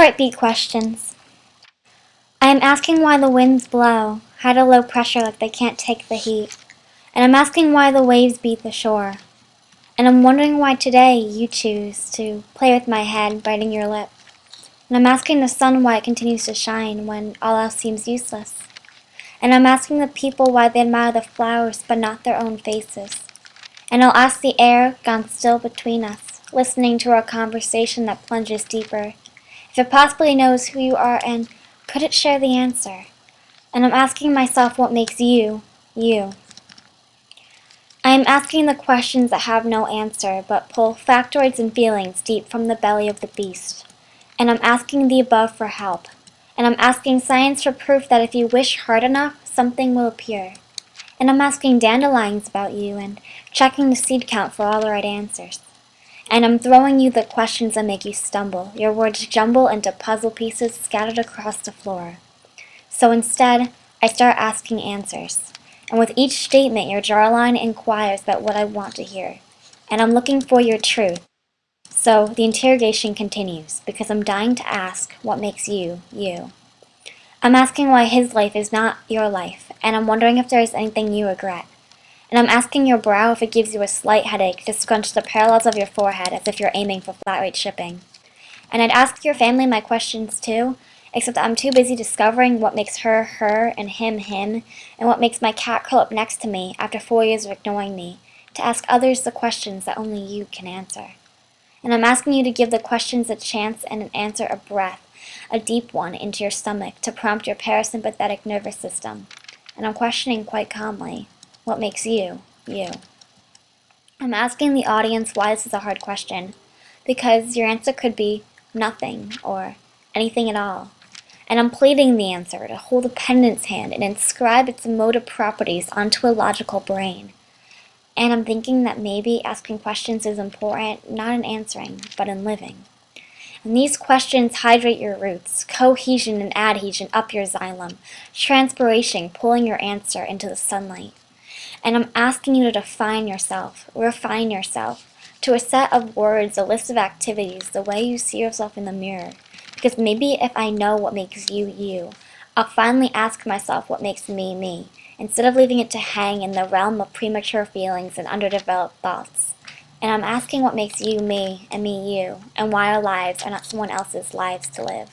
Heartbeat questions. I am asking why the winds blow, high to low pressure like they can't take the heat. And I'm asking why the waves beat the shore. And I'm wondering why today you choose to play with my head, biting your lip. And I'm asking the sun why it continues to shine when all else seems useless. And I'm asking the people why they admire the flowers but not their own faces. And I'll ask the air gone still between us, listening to our conversation that plunges deeper, if it possibly knows who you are and could it share the answer? And I'm asking myself what makes you, you. I am asking the questions that have no answer, but pull factoids and feelings deep from the belly of the beast. And I'm asking the above for help. And I'm asking science for proof that if you wish hard enough, something will appear. And I'm asking dandelions about you and checking the seed count for all the right answers. And I'm throwing you the questions that make you stumble. Your words jumble into puzzle pieces scattered across the floor. So instead, I start asking answers. And with each statement, your jawline inquires about what I want to hear. And I'm looking for your truth. So the interrogation continues, because I'm dying to ask what makes you, you. I'm asking why his life is not your life, and I'm wondering if there is anything you regret and I'm asking your brow if it gives you a slight headache to scrunch the parallels of your forehead as if you're aiming for flat rate shipping. And I'd ask your family my questions too, except I'm too busy discovering what makes her her and him him, and what makes my cat curl up next to me after four years of ignoring me, to ask others the questions that only you can answer. And I'm asking you to give the questions a chance and an answer a breath, a deep one into your stomach to prompt your parasympathetic nervous system. And I'm questioning quite calmly. What makes you, you? I'm asking the audience why this is a hard question, because your answer could be nothing or anything at all. And I'm pleading the answer to hold a pendant's hand and inscribe its emotive properties onto a logical brain. And I'm thinking that maybe asking questions is important, not in answering, but in living. And these questions hydrate your roots, cohesion and adhesion up your xylem, transpiration pulling your answer into the sunlight. And I'm asking you to define yourself, refine yourself, to a set of words, a list of activities, the way you see yourself in the mirror. Because maybe if I know what makes you you, I'll finally ask myself what makes me me, instead of leaving it to hang in the realm of premature feelings and underdeveloped thoughts. And I'm asking what makes you me and me you, and why our lives are not someone else's lives to live.